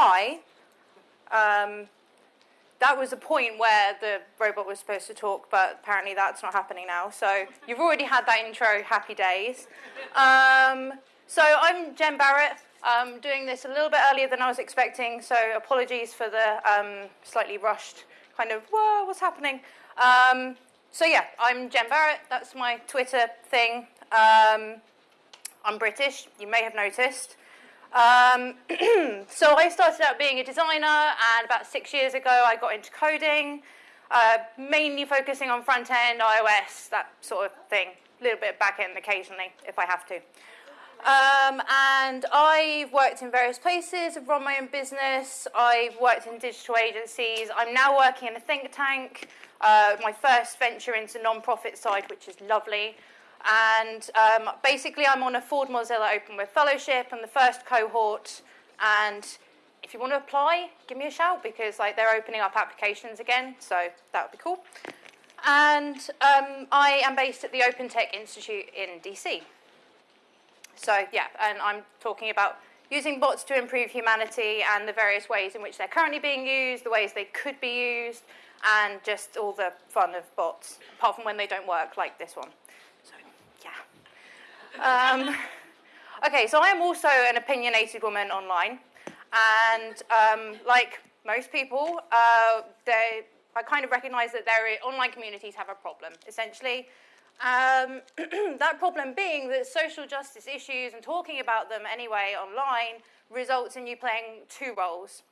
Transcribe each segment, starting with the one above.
hi, um, that was a point where the robot was supposed to talk, but apparently that's not happening now. So you've already had that intro, happy days. Um, so I'm Jen Barrett. I'm doing this a little bit earlier than I was expecting, so apologies for the um, slightly rushed kind of, whoa, what's happening? Um, so yeah, I'm Jen Barrett. That's my Twitter thing. Um, I'm British, you may have noticed. Um, so I started out being a designer, and about six years ago I got into coding, uh, mainly focusing on front end, iOS, that sort of thing. A little bit back end occasionally, if I have to. Um, and I've worked in various places, I've run my own business, I've worked in digital agencies, I'm now working in a think tank, uh, my first venture into non-profit side, which is lovely. And um, basically, I'm on a Ford Mozilla Open Web Fellowship and the first cohort. And if you want to apply, give me a shout because like they're opening up applications again, so that would be cool. And um, I am based at the Open Tech Institute in DC. So yeah, and I'm talking about using bots to improve humanity and the various ways in which they're currently being used, the ways they could be used, and just all the fun of bots, apart from when they don't work, like this one. Um, okay, so I am also an opinionated woman online, and um, like most people, uh, they, I kind of recognize that their online communities have a problem, essentially. Um, that problem being that social justice issues and talking about them anyway online results in you playing two roles.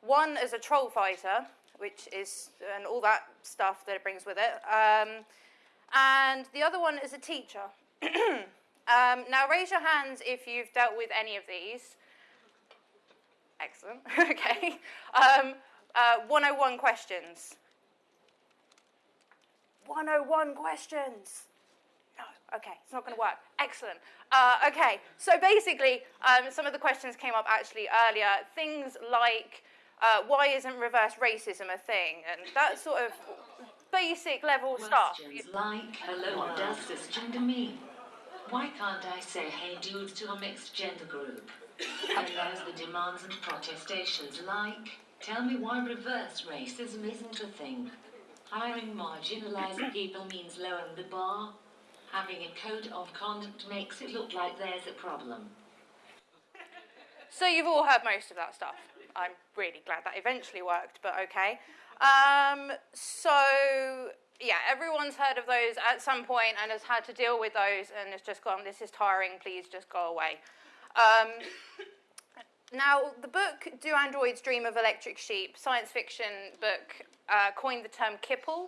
One as a troll fighter, which is, and all that stuff that it brings with it, um, and the other one as a teacher. Um, now raise your hands if you've dealt with any of these. Excellent, okay. Um, uh, 101 questions. 101 questions. No, okay, it's not going to work. Excellent. Uh, okay, so basically, um, some of the questions came up actually earlier. Things like, uh, why isn't reverse racism a thing? And that sort of basic level Questions stuff. like, hello, does cisgender mean? Why can't I say hey dude to a mixed gender group? And there's the demands and protestations like, tell me why reverse racism isn't a thing. Hiring marginalized people means lowering the bar. Having a code of conduct makes it look like there's a problem. So you've all heard most of that stuff. I'm really glad that eventually worked, but okay. Um, so yeah, everyone's heard of those at some point and has had to deal with those and has just gone, this is tiring, please just go away. Um, now, the book Do Androids Dream of Electric Sheep, science fiction book, uh, coined the term kipple.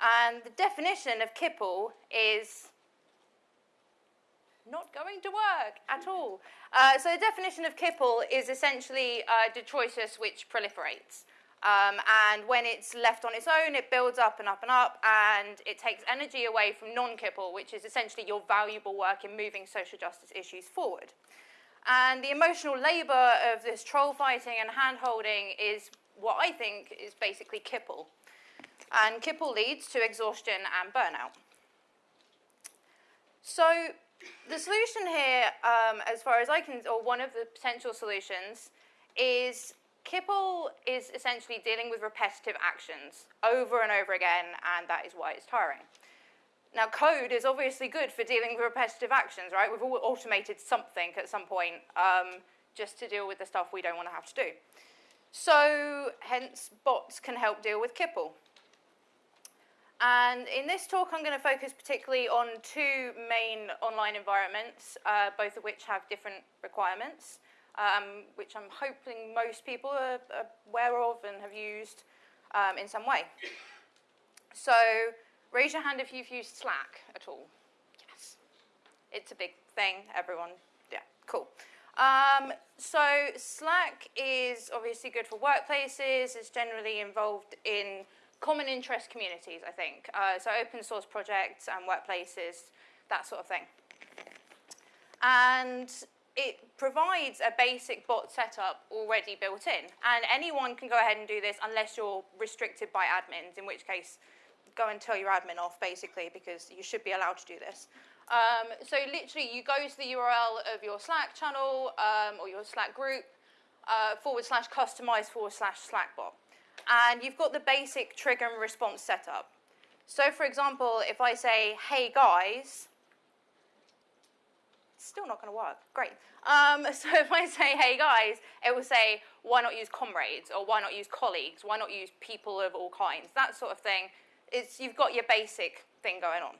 And the definition of kipple is not going to work at all. Uh, so the definition of kipple is essentially uh, detritus which proliferates. Um, and when it's left on its own, it builds up and up and up, and it takes energy away from non-kipple, which is essentially your valuable work in moving social justice issues forward. And the emotional labor of this troll fighting and hand-holding is what I think is basically kipple. And kipple leads to exhaustion and burnout. So the solution here, um, as far as I can, or one of the potential solutions, is Kipple is essentially dealing with repetitive actions over and over again, and that is why it's tiring. Now, code is obviously good for dealing with repetitive actions, right? We've all automated something at some point um, just to deal with the stuff we don't want to have to do. So, hence, bots can help deal with Kipple. And in this talk, I'm going to focus particularly on two main online environments, uh, both of which have different requirements um, which I'm hoping most people are, aware of and have used um, in some way. So raise your hand if you've used Slack at all. Yes. It's a big thing, everyone. Yeah, cool. Um, so Slack is obviously good for workplaces. It's generally involved in common interest communities, I think. Uh, so open source projects and workplaces, that sort of thing. And it provides a basic bot setup already built in. And anyone can go ahead and do this unless you're restricted by admins, in which case go and tell your admin off, basically, because you should be allowed to do this. Um, so literally, you go to the URL of your Slack channel um, or your Slack group, uh, forward slash customize forward slash Slackbot. And you've got the basic trigger and response setup. So for example, if I say, hey guys, still not going to work. Great. Um, so if I say, hey guys, it will say, why not use comrades? Or why not use colleagues? Why not use people of all kinds? That sort of thing. It's, you've got your basic thing going on.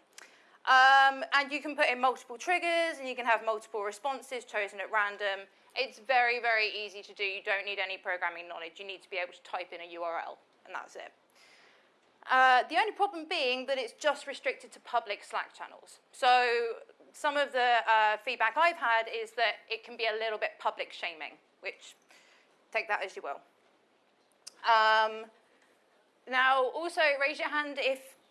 Um, and you can put in multiple triggers, and you can have multiple responses chosen at random. It's very, very easy to do. You don't need any programming knowledge. You need to be able to type in a URL, and that's it. Uh, the only problem being that it's just restricted to public Slack channels. So some of the uh, feedback I've had is that it can be a little bit public shaming, which take that as you will. Um, now, also raise your hand if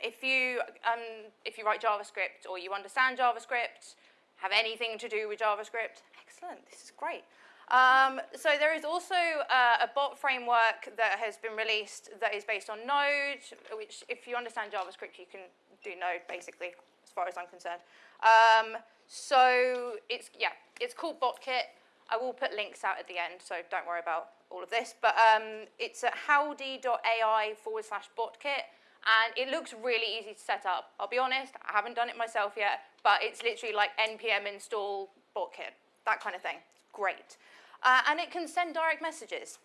if you um, if you write JavaScript or you understand JavaScript, have anything to do with JavaScript. Excellent, this is great. Um, so there is also uh, a bot framework that has been released that is based on Node, which if you understand JavaScript, you can do Node basically, as far as I'm concerned. Um, so it's, yeah, it's called BotKit. I will put links out at the end, so don't worry about all of this. But um, it's at howdy.ai forward slash botkit. And it looks really easy to set up. I'll be honest, I haven't done it myself yet, but it's literally like npm install botkit, that kind of thing. Great. Uh, and it can send direct messages.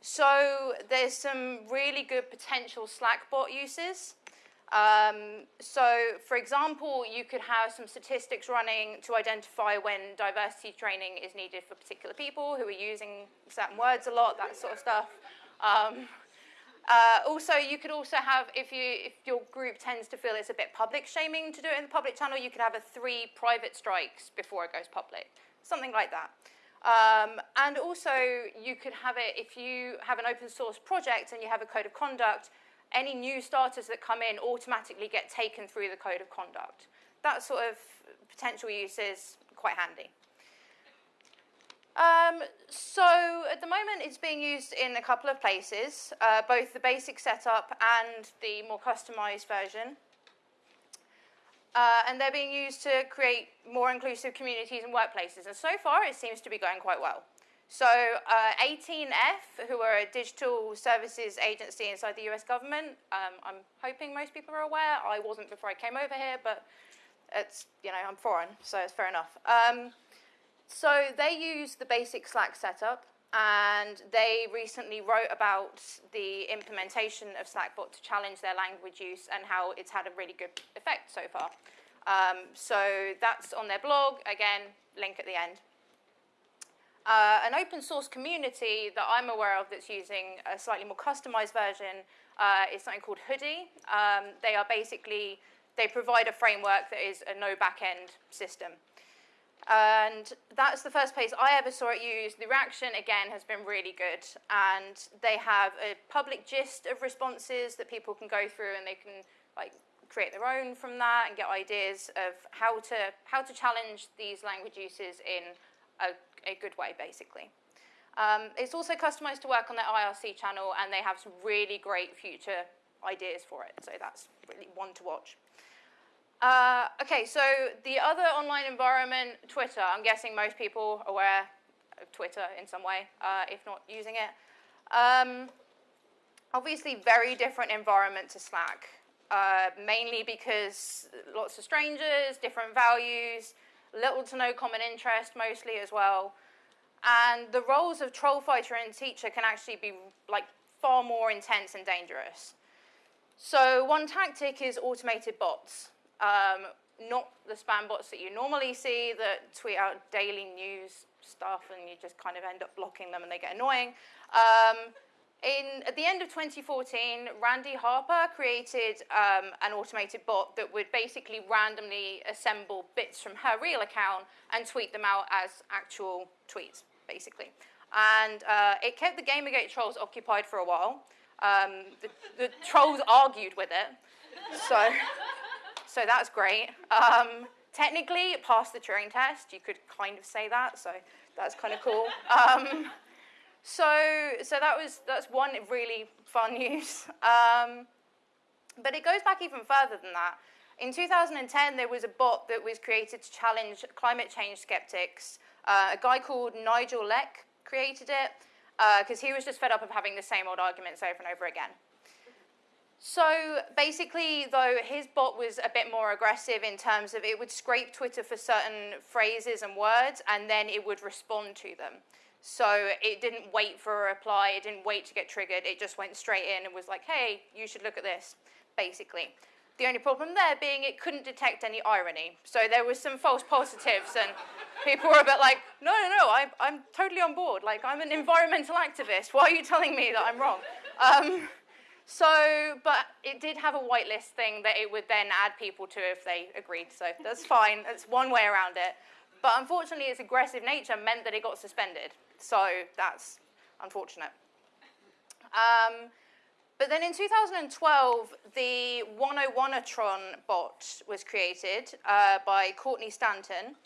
So there's some really good potential Slack bot uses. Um, so, for example, you could have some statistics running to identify when diversity training is needed for particular people who are using certain words a lot, that sort of stuff. Um, uh, also, you could also have, if, you, if your group tends to feel it's a bit public shaming to do it in the public channel, you could have a three private strikes before it goes public, something like that. Um, and also, you could have it if you have an open source project and you have a code of conduct, any new starters that come in automatically get taken through the code of conduct. That sort of potential use is quite handy. Um, so at the moment, it's being used in a couple of places, uh, both the basic setup and the more customized version. Uh, and they're being used to create more inclusive communities and workplaces. And so far, it seems to be going quite well. So uh, 18F, who are a digital services agency inside the US government, um, I'm hoping most people are aware. I wasn't before I came over here, but it's, you know, I'm foreign, so it's fair enough. Um, so they use the basic Slack setup, and they recently wrote about the implementation of Slackbot to challenge their language use and how it's had a really good effect so far. Um, so that's on their blog, again, link at the end. Uh, an open source community that I'm aware of that's using a slightly more customized version uh, is something called Hoodie. Um, they are basically, they provide a framework that is a no backend system. And that's the first place I ever saw it used. The reaction, again, has been really good. And they have a public gist of responses that people can go through and they can like create their own from that and get ideas of how to, how to challenge these language uses in a, a good way, basically. Um, it's also customized to work on their IRC channel, and they have some really great future ideas for it. So that's really one to watch. Uh, okay, so the other online environment, Twitter. I'm guessing most people are aware of Twitter in some way, uh, if not using it. Um, obviously, very different environment to Slack, uh, mainly because lots of strangers, different values, little to no common interest mostly as well. And the roles of troll fighter and teacher can actually be like far more intense and dangerous. So one tactic is automated bots. Um, not the spam bots that you normally see that tweet out daily news stuff and you just kind of end up blocking them and they get annoying. Um, in, at the end of 2014, Randi Harper created um, an automated bot that would basically randomly assemble bits from her real account and tweet them out as actual tweets, basically. And uh, it kept the Gamergate trolls occupied for a while. Um, the, the trolls argued with it. So so that's great. Um, technically, it passed the Turing test. You could kind of say that, so that's kind of cool. So, so that was that's one really fun use. Um, but it goes back even further than that. In 2010, there was a bot that was created to challenge climate change skeptics. Uh, a guy called Nigel Leck created it because uh, he was just fed up of having the same old arguments over and over again. So basically, though, his bot was a bit more aggressive in terms of it would scrape Twitter for certain phrases and words, and then it would respond to them. So it didn't wait for a reply, it didn't wait to get triggered, it just went straight in and was like, hey, you should look at this, basically. The only problem there being it couldn't detect any irony. So there was some false positives, and people were a bit like, no, no, no, I, I'm totally on board. Like, I'm an environmental activist. Why are you telling me that I'm wrong? Um, so, but it did have a whitelist thing that it would then add people to if they agreed. So that's fine. That's one way around it. But unfortunately, its aggressive nature meant that it got suspended. So that's unfortunate. Um, but then in 2012, the 101atron bot was created uh, by Courtney Stanton.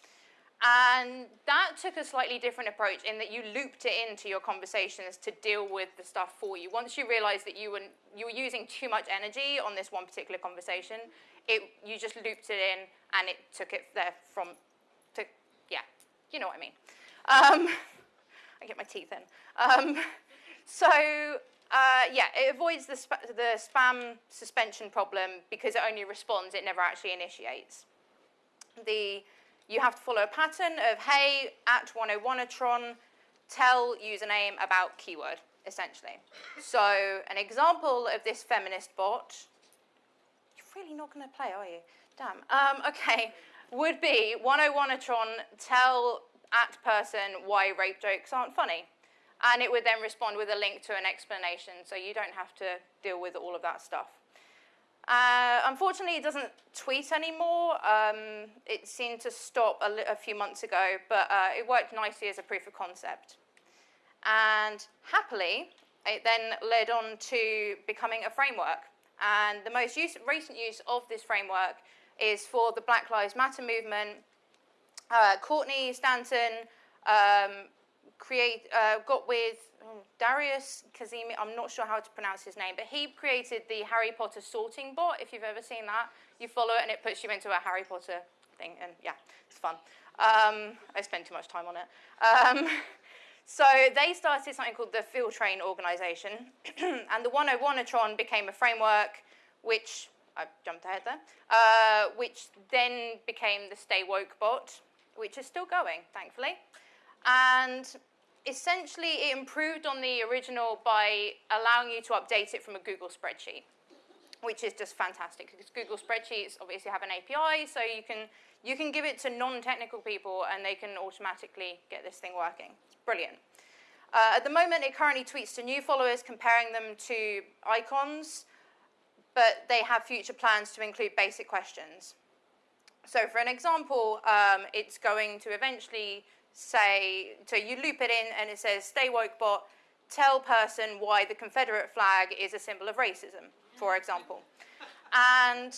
And that took a slightly different approach in that you looped it into your conversations to deal with the stuff for you. Once you realized that you were, you were using too much energy on this one particular conversation, it, you just looped it in and it took it there from, you know what I mean. Um, I get my teeth in. Um, so uh, yeah, it avoids the, sp the spam suspension problem because it only responds, it never actually initiates. The you have to follow a pattern of, hey, at 101atron, tell username about keyword, essentially. So an example of this feminist bot, you're really not going to play, are you? Damn. Um, okay, would be 101atron, tell at person why rape jokes aren't funny. And it would then respond with a link to an explanation, so you don't have to deal with all of that stuff. Uh, unfortunately, it doesn't tweet anymore. Um, it seemed to stop a, a few months ago, but uh, it worked nicely as a proof of concept. And happily, it then led on to becoming a framework. And the most use, recent use of this framework is for the Black Lives Matter movement. Uh, Courtney Stanton um, create, uh, got with oh, Darius Kazemi, I'm not sure how to pronounce his name, but he created the Harry Potter sorting bot, if you've ever seen that. You follow it and it puts you into a Harry Potter thing, and yeah, it's fun. Um, I spend too much time on it. Um, so they started something called the Feel Train Organization, and the 101atron became a framework which, I jumped ahead there, uh, which then became the Stay Woke bot, which is still going, thankfully. And essentially, it improved on the original by allowing you to update it from a Google spreadsheet, which is just fantastic because Google spreadsheets obviously have an API, so you can you can give it to non-technical people and they can automatically get this thing working. It's brilliant. Uh, at the moment, it currently tweets to new followers, comparing them to icons, but they have future plans to include basic questions. So for an example, um, it's going to eventually say, so you loop it in and it says, stay woke bot, tell person why the Confederate flag is a symbol of racism, for example. And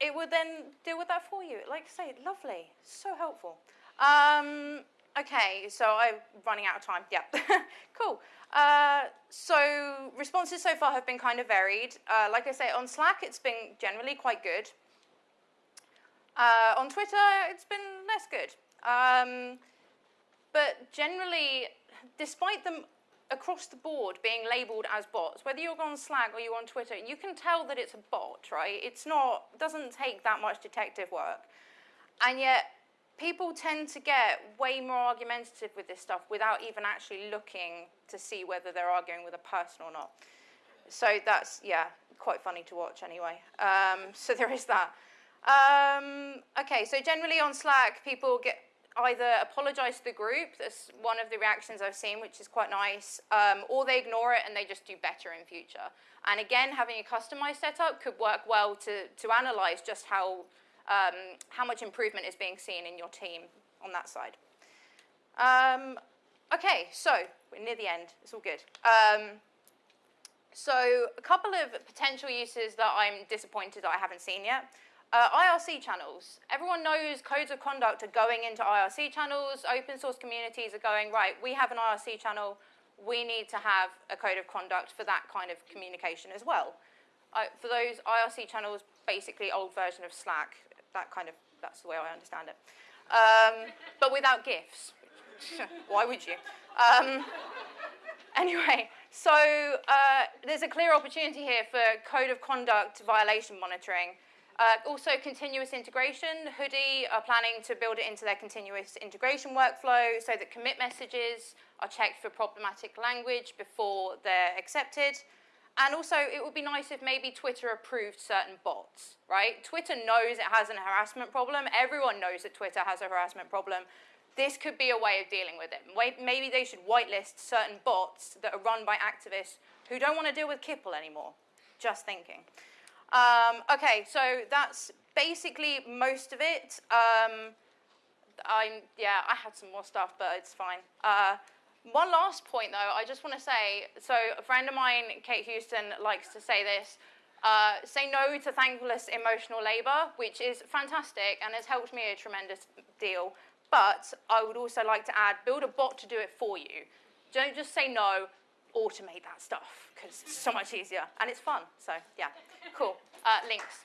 it would then deal with that for you. Like I say, lovely, so helpful. Um, okay, so I'm running out of time. Yeah, cool. Uh, so responses so far have been kind of varied. Uh, like I say, on Slack, it's been generally quite good. Uh, on Twitter, it's been less good. Um, but generally, despite them across the board being labeled as bots, whether you're on Slack or you're on Twitter, you can tell that it's a bot, right? It's not, doesn't take that much detective work. And yet, people tend to get way more argumentative with this stuff without even actually looking to see whether they're arguing with a person or not. So that's, yeah, quite funny to watch anyway. Um, so there is that. Um, okay, so generally on Slack, people get either apologize to the group, that's one of the reactions I've seen, which is quite nice, um, or they ignore it and they just do better in future. And again, having a customized setup could work well to, to analyze just how, um, how much improvement is being seen in your team on that side. Um, okay, so we're near the end, it's all good. Um, so a couple of potential uses that I'm disappointed that I haven't seen yet. Uh, IRC channels. Everyone knows codes of conduct are going into IRC channels. Open source communities are going, right, we have an IRC channel. We need to have a code of conduct for that kind of communication as well. Uh, for those IRC channels, basically old version of Slack. That kind of, that's the way I understand it. Um, but without gifts. Why would you? Um, anyway, so uh, there's a clear opportunity here for code of conduct violation monitoring. Uh, also, continuous integration. Hoodie are planning to build it into their continuous integration workflow so that commit messages are checked for problematic language before they're accepted. And also, it would be nice if maybe Twitter approved certain bots, right? Twitter knows it has a harassment problem. Everyone knows that Twitter has a harassment problem. This could be a way of dealing with it. Maybe they should whitelist certain bots that are run by activists who don't want to deal with Kipple anymore. Just thinking. Um, okay, so that's basically most of it. Um, I'm, yeah, I had some more stuff, but it's fine. Uh, one last point, though, I just want to say, so a friend of mine, Kate Houston, likes to say this, uh, say no to thankless emotional labor, which is fantastic and has helped me a tremendous deal. But I would also like to add, build a bot to do it for you. Don't just say no, automate that stuff, because it's so much easier, and it's fun, so yeah, cool. Uh, links.